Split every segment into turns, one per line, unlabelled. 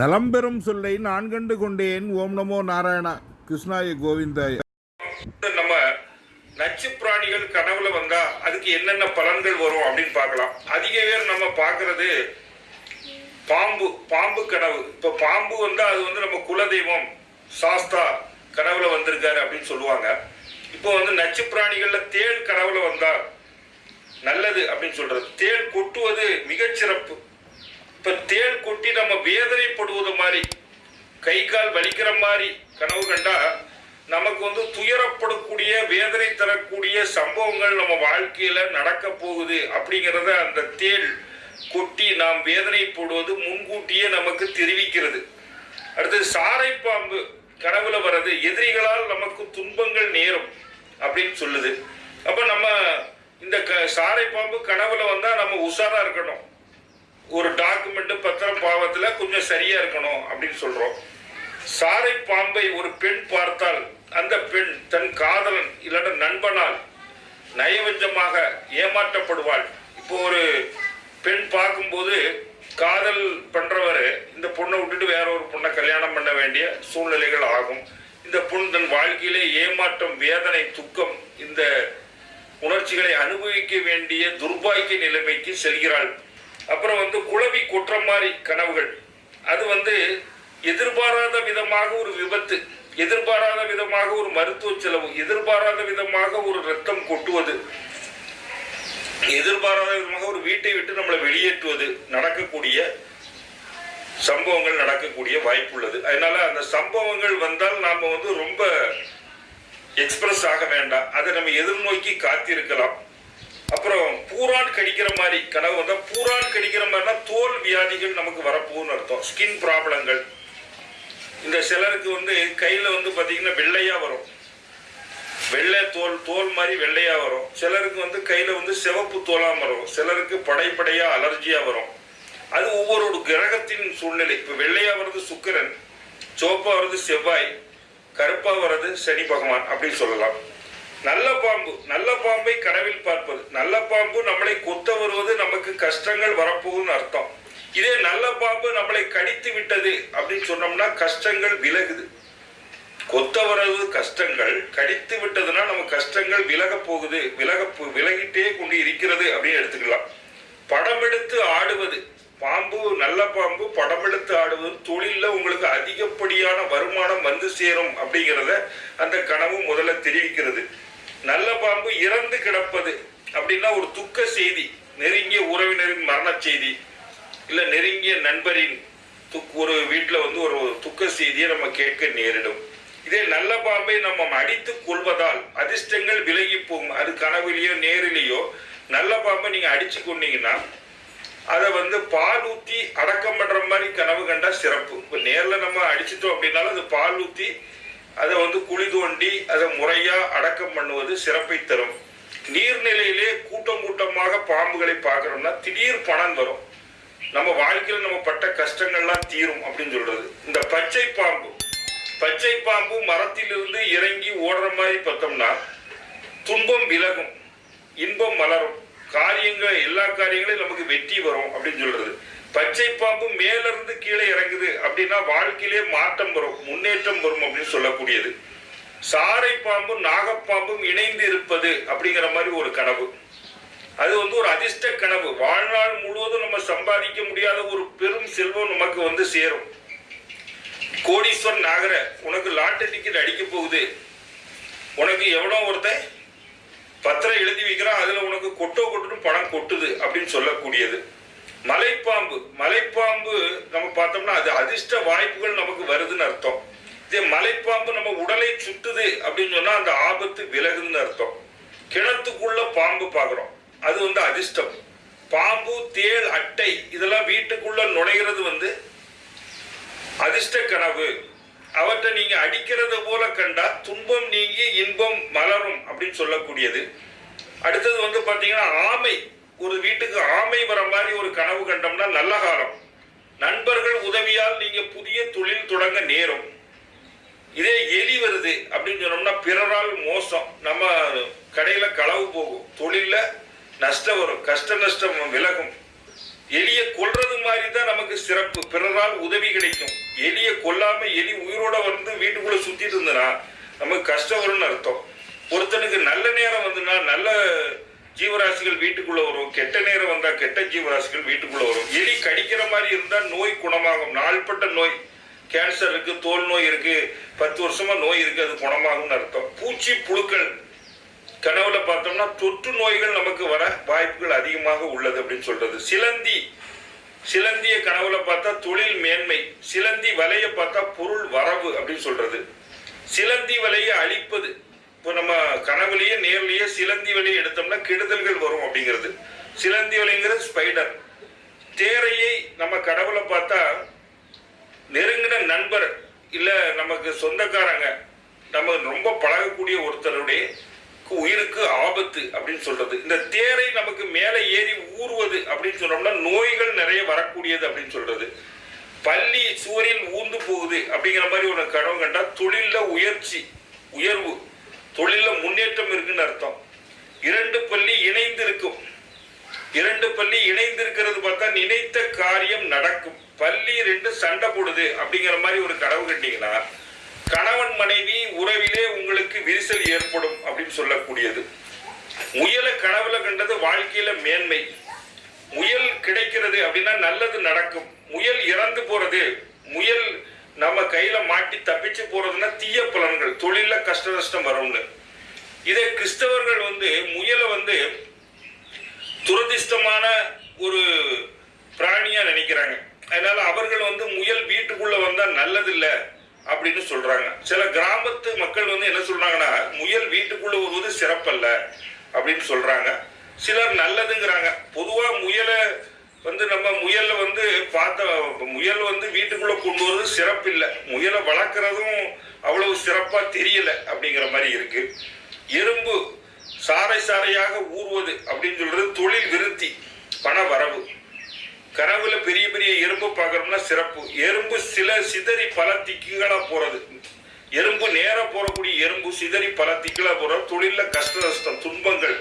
நலம்பெறும் சொல்லை நான் கண்டு கொண்டேன். ஓம் நமோ நாராயணா கிருஷ்ணாய கோவிந்தாய.
நம்ம நச்சு பிராணிகள் கனவுல வந்தா அதுக்கு என்னென்ன பலன்கள் வரும் அப்படின்னு பார்க்கலாம். அதிக பேர் நம்ம பார்க்கிறது பாம்பு பாம்பு கனவு. இப்ப பாம்பு வந்தா அது வந்து நம்ம குலதெய்வம் சாஸ்தா கனவுல வந்திருக்காரு அப்படின்னு சொல்லுவாங்க. இப்போ வந்து நச்சு பிராணிகள்ல தேள் கனவுல வந்தா நல்லது அப்படின்னு சொல்றது. தேள் கொட்டுவது மிகச்சிறப்பு. இப்போ தேள் கொட்டி நம்ம வேதனைப்படுவது மாதிரி கை கால் வலிக்கிற மாதிரி கனவு கண்டா நமக்கு வந்து துயரப்படக்கூடிய வேதனை தரக்கூடிய சம்பவங்கள் நம்ம வாழ்க்கையில நடக்க போகுது அப்படிங்கிறத அந்த தேள் கொட்டி நாம் வேதனை போடுவது முன்கூட்டியே நமக்கு தெரிவிக்கிறது. அடுத்து சாரை பாம்பு கனவுல வர்றது எதிரிகளால் நமக்கு துன்பங்கள் நேரும் அப்படின்னு சொல்லுது. அப்ப நம்ம இந்த க சாரை பாம்பு கனவுல வந்தா நம்ம உஷாரா இருக்கணும். ஒரு டாக்குமெண்ட் பத்திரம் பாவத்துல கொஞ்சம் சரியா இருக்கணும் அப்படின்னு சொல்றோம். சாரை பாம்பை ஒரு பெண் பார்த்தால் அந்த பெண் தன் காதலன் இல்லாட்ட நண்பனால் நயவஞ்சமாக ஏமாற்றப்படுவாள். இப்போ ஒரு பெண் பார்க்கும்போது காதல் பண்றவர் இந்த பொண்ணை விட்டுட்டு வேற ஒரு பொண்ணை கல்யாணம் பண்ண வேண்டிய சூழ்நிலைகள் ஆகும். இந்த பொண் தன் வாழ்க்கையிலே ஏமாற்றம் வேதனை துக்கம் இந்த உணர்ச்சிகளை அனுபவிக்க வேண்டிய துர்பாக்கிய நிலைமைக்கு செல்கிறாள். அப்புறம் வந்து குழவி குற்றம் மாதிரி கனவுகள். அது வந்து எதிர்பாராத விதமாக ஒரு விபத்து எதிர்பாராத விதமாக ஒரு மருத்துவ செலவு எதிர்பாராத விதமாக ஒரு ரத்தம் கொட்டுவது எதிர்பாராத விதமாக ஒரு வீட்டை விட்டு நம்மளை வெளியேற்றுவது நடக்கக்கூடிய சம்பவங்கள் நடக்கக்கூடிய வாய்ப்புள்ளது. அதனால அந்த சம்பவங்கள் வந்தால் நாம வந்து ரொம்ப எக்ஸ்பிரஸ் ஆக வேண்டாம். அதை நம்ம எதிர்நோக்கி காத்திருக்கலாம். அப்புறம் பூரான் கடிக்கிற மாதிரி கனவு வந்தால் பூரான் கடிக்கிற மாதிரினா தோல் வியாதிகள் நமக்கு வரப்போகுன்னு அர்த்தம். ஸ்கின் ப்ராப்ளங்கள் இந்த சிலருக்கு வந்து கையில் வந்து பார்த்திங்கன்னா வெள்ளையாக வரும். வெள்ளை தோல் தோல் மாதிரி வெள்ளையாக வரும். சிலருக்கு வந்து கையில் வந்து சிவப்பு தோலாக வரும். சிலருக்கு படைப்படையாக அலர்ஜியாக வரும். அது ஒவ்வொரு கிரகத்தின் சூழ்நிலை. இப்போ வெள்ளையாக வர்றது சுக்கிரன் சோப்பாக வர்றது செவ்வாய் கருப்பாக வர்றது சனி பகவான் அப்படின்னு சொல்லலாம். நல்ல பாம்பு நல்ல பாம்பை கனவில் பார்ப்பது. நல்ல பாம்பு நம்மளை கொத்த வருவது நமக்கு கஷ்டங்கள் வரப்போகுதுன்னு அர்த்தம். இதே நல்ல பாம்பு நம்மளை கடித்து விட்டது அப்படின்னு சொன்னோம்னா கஷ்டங்கள் விலகுது. கொத்த வரது கஷ்டங்கள் கடித்து விட்டதுன்னா நம்ம கஷ்டங்கள் விலக போகுது. விலக போ- விலகிட்டே கொண்டு இருக்கிறது அப்படின்னு எடுத்துக்கலாம். படம் எடுத்து ஆடுவது. பாம்பு நல்ல பாம்பு படம் எடுத்து ஆடுவது. தொழிலில் உங்களுக்கு அதிகப்படியான வருமானம் வந்து சேரும் அப்படிங்கிறத அந்த கனவு முதல்ல தெரிவிக்கிறது. நல்ல பாம்பு இறந்து கிடப்பது அப்படின்னா ஒரு துக்க செய்தி நெருங்கிய உறவினரின் மரண செய்தி இல்லை நெருங்கிய நண்பரின் துக் ஒரு வீட்டில் வந்து ஒரு துக்க செய்தியை நம்ம கேட்க நேரிடும். இதே நல்ல பாம்பை நம்ம அடித்து கொள்வதால் அதிர்ஷ்டங்கள் விலகி போகும். அது கனவுலையோ நேரிலேயோ நல்ல பாம்பை நீங்கள் அடித்து கொண்டீங்கன்னா அதை வந்து பால் ஊற்றி அடக்கம் பண்ணுற மாதிரி கனவு கண்டா சிறப்பு. இப்போ நேரில் நம்ம அடிச்சிட்டோம் அப்படின்னாலும் அது பால் ஊற்றி அதை வந்து குழி தோண்டி அதை முறையாக அடக்கம் பண்ணுவது சிறப்பை தரும். நீர்நிலையிலே கூட்டம் கூட்டமாக பாம்புகளை பார்க்குறோம்னா திடீர் பணம் வரும். நம்ம வாழ்க்கையில் நம்ம பட்ட கஷ்டங்கள்லாம் தீரும் அப்படின்னு சொல்றது. இந்த பச்சை பாம்பு பச்சை பாம்பு மரத்திலிருந்து இறங்கி ஓடுற மாதிரி பார்த்தோம்னா துன்பம் விலகும் இன்பம் மலரும். காரியங்கள் எல்லா காரியங்களையும் நமக்கு வெற்றி வரும் அப்படின்னு சொல்றது. பச்சை பாம்பு மேலிருந்து கீழே இறங்குது அப்படின்னா வாழ்க்கையிலே மாற்றம் வரும் முன்னேற்றம் வரும் அப்படின்னு சொல்லக்கூடியது. சாரை பாம்பும் நாகப்பாம்பும் இணைந்து இருப்பது அப்படிங்கிற மாதிரி ஒரு கனவு. அது வந்து ஒரு அதிர்ஷ்ட கனவு. வாழ்நாள் முழுவதும் நம்ம சம்பாதிக்க முடியாத ஒரு பெரும் செல்வம் நமக்கு வந்து சேரும். கோடீஸ்வரன் ஆகிற உனக்கு லாட்டரி டிக்கெட் அடிக்க போகுது. உனக்கு எவனோ ஒருத்தன் பத்திரம் எழுதி வைக்கிறான் அதுல உனக்கு கொட்டோ கொட்டுன்னு பணம் கொட்டுது அப்படின்னு சொல்லக்கூடியது. மலைப்பாம்பு. மலைப்பாம்பு நம்ம பார்த்தோம்னா அது அதிர்ஷ்ட வாய்ப்புகள் நமக்கு வருதுன்னு அர்த்தம். இதே மலைப்பாம்பு நம்ம உடலை சுட்டுது அப்படின்னு சொன்னா அந்த ஆபத்து விலகுதுன்னு அர்த்தம். கிணத்துக்குள்ள பாம்பு பார்க்குறோம். அது வந்து அதிர்ஷ்டம். பாம்பு தேள் அட்டை இதெல்லாம் வீட்டுக்குள்ள நுழைகிறது வந்து அதிர்ஷ்ட கனவு. அவற்றை நீங்க அடிக்கிறத போல கண்டா துன்பம் நீங்கி இன்பம் மலரும் அப்படின்னு சொல்லக்கூடியது. அடுத்தது வந்து பாத்தீங்கன்னா ஆமை. ஒரு வீட்டுக்கு ஆமை வர மாதிரி நல்ல காலம். நண்பர்கள் உதவியால் நீங்க புதிய தொழில் தொடங்க நேரும். இதே எலி வருது அப்படின்னு சொன்னோம்னா பிறரால் மோசம். நம்ம கடையில களவு போகும். தொழில நஷ்டம் வரும். கஷ்ட நஷ்டம் விலகும். எலியை கொல்றது மாதிரி தான் நமக்கு சிறப்பு. பிறரால் உதவி கிடைக்கும். எலியை கொல்லாம எலி உயிரோட வந்து வீட்டுக்குள்ள சுத்திட்டு இருந்தனா நமக்கு கஷ்டம் வரும்னு அர்த்தம். ஒருத்தனுக்கு நல்ல நேரம் வந்துன்னா நல்ல ஜீவராசிகள் வீட்டுக்குள்ள வரும். கெட்ட நேரம் வந்தா கெட்ட ஜீவராசிகள் வீட்டுக்குள்ள வரும். எலி கடிக்கிற மாதிரி இருந்தா நோய் குணமாகும். நாள்பட்ட நோய். கேன்சர் இருக்கு தோல் நோய் இருக்கு. பத்து வருஷமா நோய் இருக்கு அது குணமாகும்னு அர்த்தம். பூச்சி புழுக்கள். கனவுல பார்த்தோம்னா தொற்று நோய்கள் நமக்கு வர வாய்ப்புகள் அதிகமாக உள்ளது அப்படின்னு சொல்றது. சிலந்தி. சிலந்திய கனவுல பார்த்தா தொழில் மேன்மை. சிலந்தி வலைய பார்த்தா பொருள் வரவு அப்படின்னு சொல்றது. சிலந்தி வலையை அழிப்பது. இப்போ நம்ம கனவுலேயே நேர்லேயே சிலந்தி வலையை எடுத்தோம்னா கெடுதல்கள் வரும் அப்படிங்கிறது. சிலந்தி வலிங்கிறது ஸ்பைடர் தேரையை நம்ம கடவுளை பார்த்தா நெருங்கின நண்பர் இல்லை நமக்கு சொந்தக்காரங்க நம்ம ரொம்ப பழகக்கூடிய ஒருத்தருடைய உயிருக்கு ஆபத்து அப்படின்னு சொல்றது. இந்த தேரை நமக்கு மேலே ஏறி ஊறுவது அப்படின்னு சொன்னோம்னா நோய்கள் நிறைய வரக்கூடியது அப்படின்னு சொல்றது. பள்ளி சுவரில் ஊர்ந்து போகுது அப்படிங்கிற மாதிரி ஒரு கனவு கண்டா தொழிலில் உயர்ச்சி உயர்வு. தொழிலில் முன்னேற்றம் இருக்குன்னு அர்த்தம். இரண்டு பள்ளி இணைந்து இருக்கும் இரண்டு பள்ளி இணைந்து இருக்கிறது பார்த்தா நினைத்த காரியம் நடக்கும். பள்ளி ரெண்டு சண்டை போடுது அப்படிங்கிற மாதிரி ஒரு கனவு கண்டீங்கன்னா கணவன் மனைவி உறவிலே உங்களுக்கு விரிசல் ஏற்படும் அப்படின்னு சொல்லக்கூடியது. முயலை கனவுல கண்டது வாழ்க்கையில மேன்மை. முயல் கிடைக்கிறது அப்படின்னா நல்லது நடக்கும். முயல் இறந்து போறது முயல் நம்ம கையில மாட்டி தப்பிச்சு போறதுன்னா தீய பலன்கள் தொழில கஷ்ட நஷ்டம் வரும்னு. இதே கிறிஸ்தவர்கள் வந்து முயலை வந்து துரதிர்ஷ்டமான ஒரு பிராணியா நினைக்கிறாங்க. அதனால அவர்கள் வந்து முயல் வீட்டுக்குள்ள வந்தா நல்லதில்லை அப்படின்னு சொல்றாங்க. சில கிராமத்து மக்கள் வந்து என்ன சொல்றாங்கன்னா முயல் வீட்டுக்குள்ள வருவது சிறப்பல்ல அப்படின்னு சொல்றாங்க. சிலர் நல்லதுங்கிறாங்க. பொதுவா முயலை வந்து நம்ம முயல்ல வந்து பார்த்த முயல் வந்து வீட்டுக்குள்ள கொண்டு வரது சிறப்பு இல்லை. முயலை வளர்க்குறதும் அவ்வளவு சிறப்பா தெரியல அப்படிங்கிற மாதிரி இருக்கு. எறும்பு சாறை சாறையாக ஊறுவது அப்படின்னு சொல்றது தொழில் விருத்தி பண வரவு. கனவுல பெரிய பெரிய எறும்பு பார்க்கறோம்னா சிறப்பு. எறும்பு சில சிதறி பல திக்குகளா போறது. எறும்பு நேராக போறக்கூடிய எறும்பு சிதறி பல திக்குகளா போறது. தொழிலில் கஷ்ட நஷ்டம் துன்பங்கள்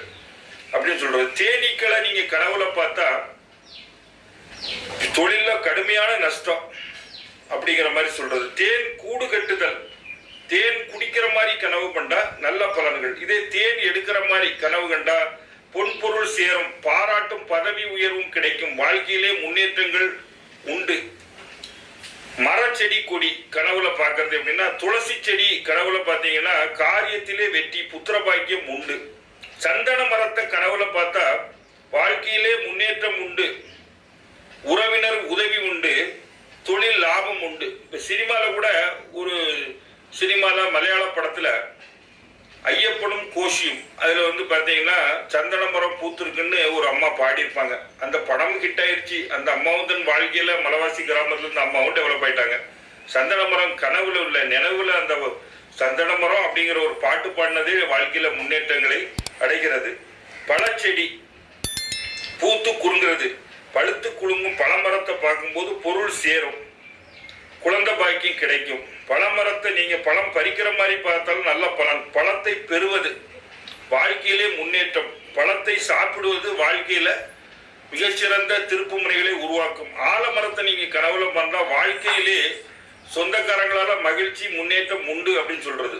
அப்படின்னு சொல்றது. தேனீக்களை நீங்க கனவுல பார்த்தா தொழிலில் கடுமையான நஷ்டம் அப்படிங்கிற மாதிரி சொல்றது. தேன் கூடு கட்டுதல். தேன் குடிக்கிற மாதிரி கனவு கண்டா நல்ல பலன்கள். இதே தேன் எடுக்கிற மாதிரி கனவு கண்டா பொன்பொருள் சேரும். பாராட்டும் பதவி உயர்வும் கிடைக்கும். வாழ்க்கையிலே முன்னேற்றங்கள் உண்டு. மரச்செடி கொடி கனவுல பார்க்கறது எப்படின்னா துளசி செடி கனவுல பார்த்தீங்கன்னா காரியத்திலே வெற்றி புத்திர பாக்கியம் உண்டு. சந்தன மரத்தை கனவுல பார்த்தா வாழ்க்கையிலே முன்னேற்றம் உண்டு. உறவினர் உதவி உண்டு தொழில் லாபம் உண்டு. இப்போ சினிமாவில் கூட ஒரு சினிமாவில் மலையாள படத்தில் ஐயப்பனும் கோஷியும் அதில் வந்து பார்த்தீங்கன்னா சந்தனமரம் பூத்திருக்குன்னு ஒரு அம்மா பாடியிருப்பாங்க. அந்த படம் ஹிட் ஆயிடுச்சு அந்த அம்மாவும் தன் வாழ்க்கையில் மலவாசி கிராமத்துலேருந்து அம்மாவும் டெவலப் ஆயிட்டாங்க. சந்தனமரம் கனவுல உள்ள நினைவுல அந்த சந்தனமரம் அப்படிங்கிற ஒரு பாட்டு பாடினதே வாழ்க்கையில் முன்னேற்றங்களை அடைகிறது. பழச்செடி பூத்து குறுங்கிறது. பழுத்து குலுங்கும் பழமரத்தை பார்க்கும்போது பொருள் சேரும். குழந்தை பாக்கியம் கிடைக்கும். பழமரத்தை நீங்க பழம் பறிக்கிற மாதிரி பார்த்தாலும் நல்ல பலன் பழத்தை பெறுவது வாழ்க்கையிலே முன்னேற்றம். பழத்தை சாப்பிடுவது வாழ்க்கையில மிகச்சிறந்த திருப்பு முனைகளை உருவாக்கும். ஆலமரத்தை நீங்க கனவுல பண்ணா வாழ்க்கையிலே சொந்தக்காரங்களால மகிழ்ச்சி முன்னேற்றம் உண்டு அப்படின்னு சொல்றது.